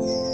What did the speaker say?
you